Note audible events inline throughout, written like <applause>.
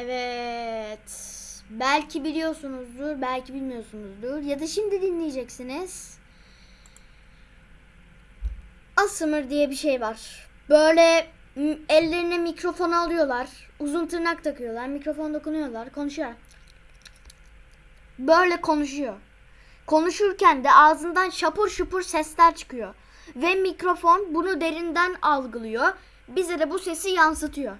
Evet. Belki biliyorsunuzdur, belki bilmiyorsunuzdur. Ya da şimdi dinleyeceksiniz. Asmr diye bir şey var. Böyle ellerine mikrofon alıyorlar. Uzun tırnak takıyorlar. Mikrofon dokunuyorlar. Konuşuyor. Böyle konuşuyor. Konuşurken de ağzından şapur şupur sesler çıkıyor. Ve mikrofon bunu derinden algılıyor. Bize de bu sesi yansıtıyor.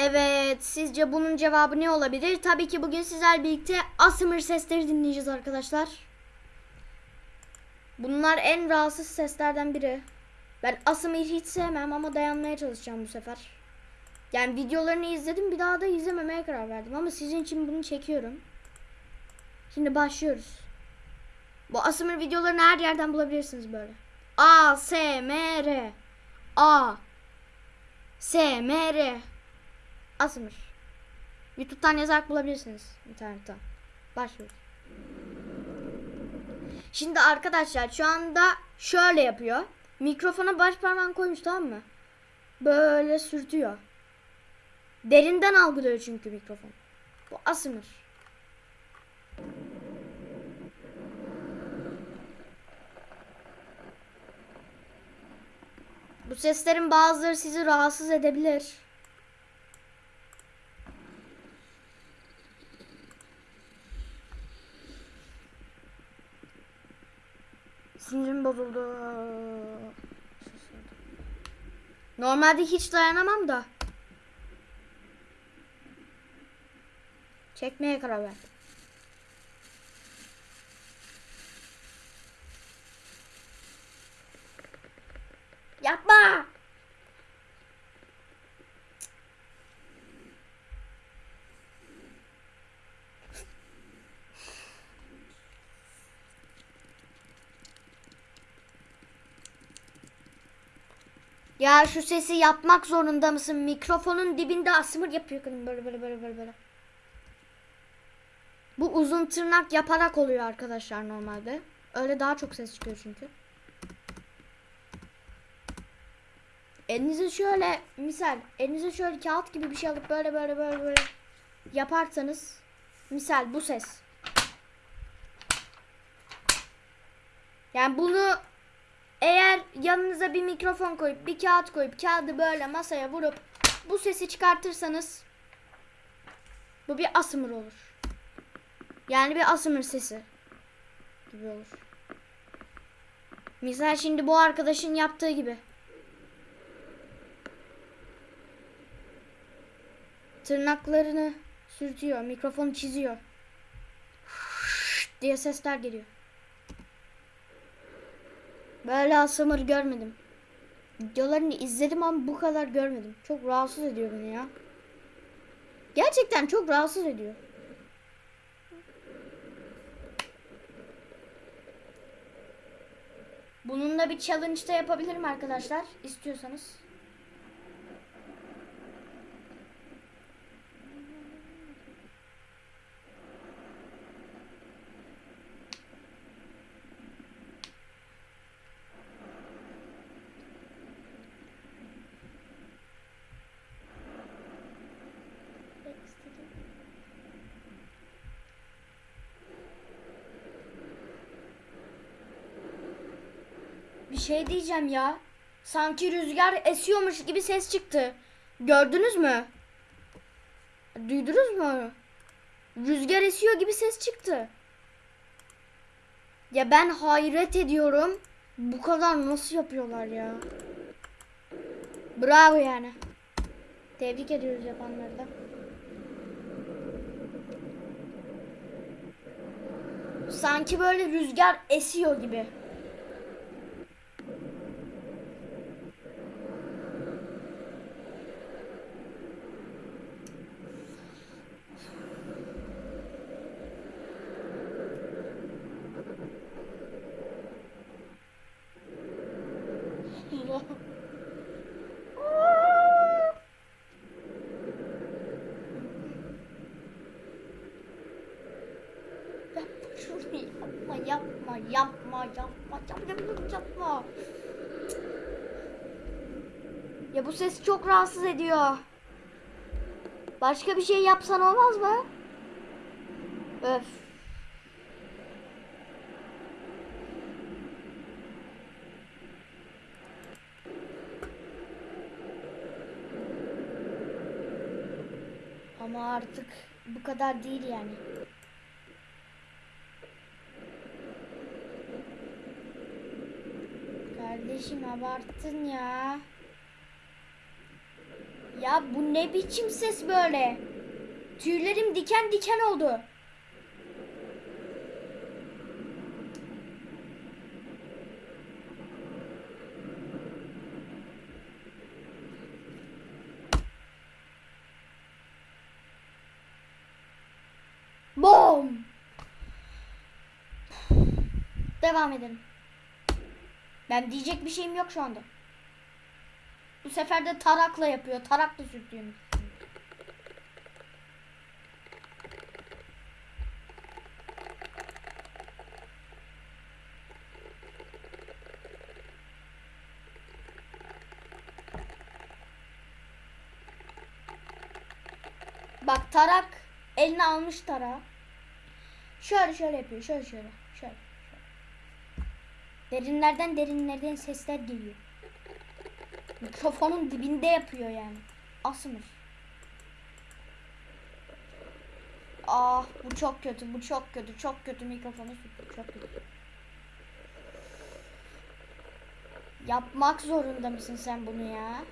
Evet, sizce bunun cevabı ne olabilir? Tabii ki bugün sizler birlikte ASMR sesleri dinleyeceğiz arkadaşlar. Bunlar en rahatsız seslerden biri. Ben ASMR'ı hiç sevmem ama dayanmaya çalışacağım bu sefer. Yani videolarını izledim bir daha da izlememeye karar verdim ama sizin için bunu çekiyorum. Şimdi başlıyoruz. Bu ASMR videolarını her yerden bulabilirsiniz böyle. A S M R A S M R ASMR. YouTube'dan yazarak bulabilirsiniz internetten. Başlıyoruz. Şimdi arkadaşlar şu anda şöyle yapıyor. Mikrofona baş parmağını koymuş tamam mı? Böyle sürtüyor. Derinden algılıyor çünkü mikrofon. Bu ASMR. Bu seslerin bazıları sizi rahatsız edebilir. Bozuldu. Normalde hiç dayanamam da. Çekmeye karar verdim. Yapma! Ya şu sesi yapmak zorunda mısın? Mikrofonun dibinde asmır yapıyor kadın böyle böyle böyle böyle böyle. Bu uzun tırnak yaparak oluyor arkadaşlar normalde. Öyle daha çok ses çıkıyor çünkü. Elinize şöyle misal elinize şöyle kağıt gibi bir şey alıp böyle böyle böyle böyle yaparsanız misal bu ses. Yani bunu eğer yanınıza bir mikrofon koyup bir kağıt koyup kağıdı böyle masaya vurup bu sesi çıkartırsanız bu bir asmır olur. Yani bir asmır sesi gibi olur. Misal şimdi bu arkadaşın yaptığı gibi. Tırnaklarını sürtüyor, mikrofonu çiziyor. diye sesler geliyor. Böyle asmır görmedim. Videolarını izledim ama bu kadar görmedim. Çok rahatsız ediyor beni ya. Gerçekten çok rahatsız ediyor. Bununla bir challenge da yapabilirim arkadaşlar. istiyorsanız. Bir şey diyeceğim ya. Sanki rüzgar esiyormuş gibi ses çıktı. Gördünüz mü? Duydunuz mu? Rüzgar esiyor gibi ses çıktı. Ya ben hayret ediyorum. Bu kadar nasıl yapıyorlar ya? Bravo yani. Tebrik ediyoruz yapanları da. Sanki böyle rüzgar esiyor gibi. Allah. Yapma şunu yapma yapma yapma yapma yapma. Ya bu ses çok rahatsız ediyor. Başka bir şey yapsan olmaz mı? Öf. Ama artık bu kadar değil yani. Kardeşim abarttın ya. Ya bu ne biçim ses böyle? Tüylerim diken diken oldu. Bom. Devam edelim. Ben diyecek bir şeyim yok şu anda. Bu sefer de tarakla yapıyor. Tarakla sürtüyorum. Bak tarak eline almış tarağı. Şöyle şöyle yapıyor. Şöyle şöyle. Şöyle. Derinlerden derinlerden sesler geliyor. Mikrofonun dibinde yapıyor yani. Asmır. Ah bu çok kötü. Bu çok kötü. Çok kötü mikrofonu. Çok kötü. Yapmak zorunda mısın sen bunu ya?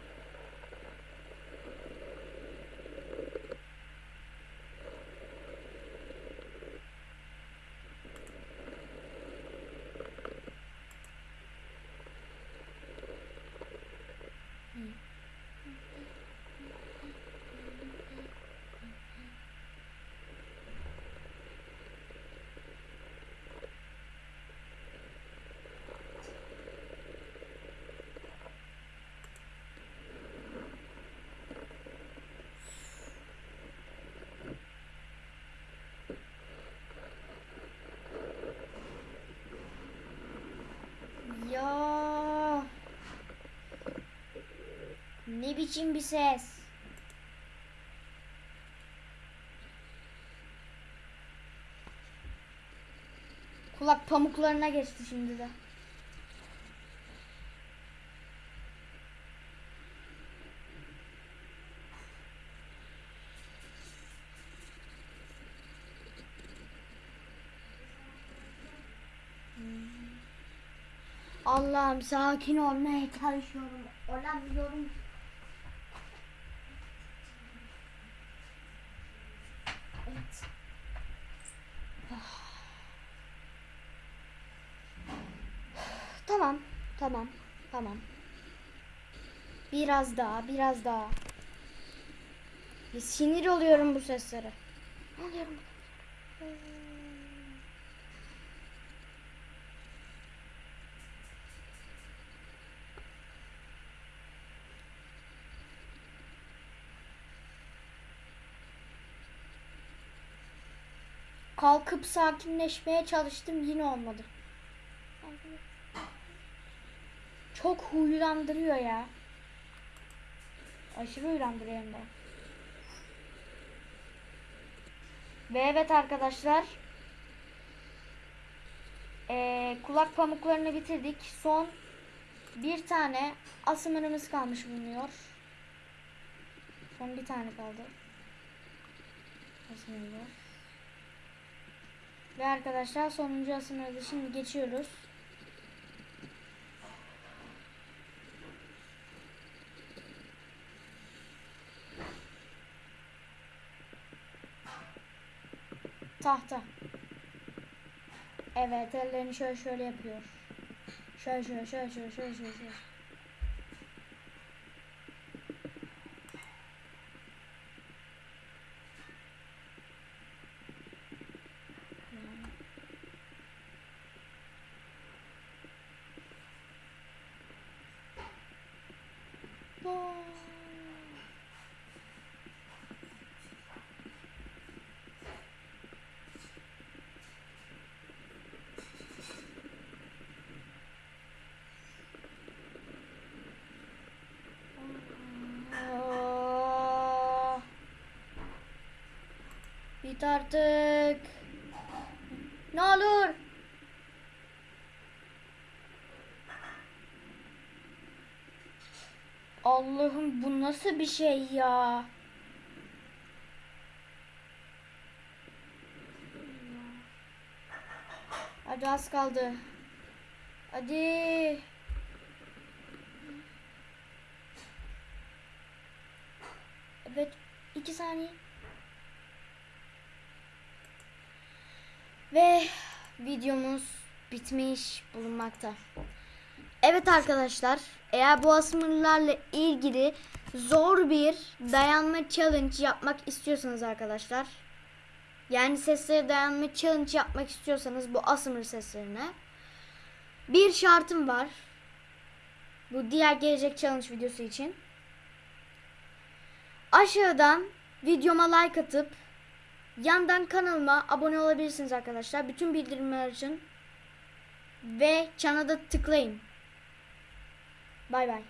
Ya. Ne biçim bir ses? Kulak pamuklarına geçti şimdi de. Allah'ım sakin olmaya çalışıyorum. Olamıyorum. Evet. <sighs> Tamam, tamam, tamam. Biraz daha, biraz daha. Bir sinir oluyorum bu seslere. Oluyorum. Kalkıp sakinleşmeye çalıştım yine olmadı. Çok huylandırıyor ya. Aşırı huylandırıyor hem de. Ve evet arkadaşlar. Ee, kulak pamuklarını bitirdik. Son bir tane asımırımız kalmış bulunuyor. Son bir tane kaldı. Asımırımız. Ve arkadaşlar sonuncu asımırda şimdi geçiyoruz. Tahta. Evet ellerini şöyle şöyle yapıyor. Şöyle şöyle şöyle şöyle şöyle şöyle. şöyle. Vay. Bit artık. Ne olur. Allah'ım bu nasıl bir şey ya? Hadi az kaldı. Hadi. Evet. iki saniye. Ve videomuz bitmiş bulunmakta. Evet arkadaşlar, eğer bu asımlarla ilgili zor bir dayanma challenge yapmak istiyorsanız arkadaşlar, yani seslere dayanma challenge yapmak istiyorsanız bu asmr seslerine bir şartım var. Bu diğer gelecek challenge videosu için. Aşağıdan videoma like atıp yandan kanalıma abone olabilirsiniz arkadaşlar. Bütün bildirimler için ve çana da tıklayın. Bay bay.